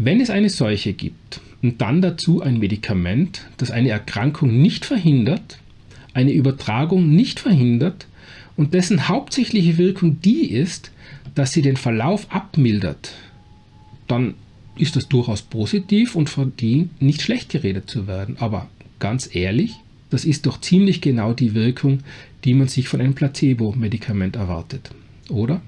Wenn es eine Seuche gibt und dann dazu ein Medikament, das eine Erkrankung nicht verhindert, eine Übertragung nicht verhindert und dessen hauptsächliche Wirkung die ist, dass sie den Verlauf abmildert, dann ist das durchaus positiv und verdient nicht schlecht geredet zu werden. Aber ganz ehrlich, das ist doch ziemlich genau die Wirkung, die man sich von einem Placebo-Medikament erwartet, oder?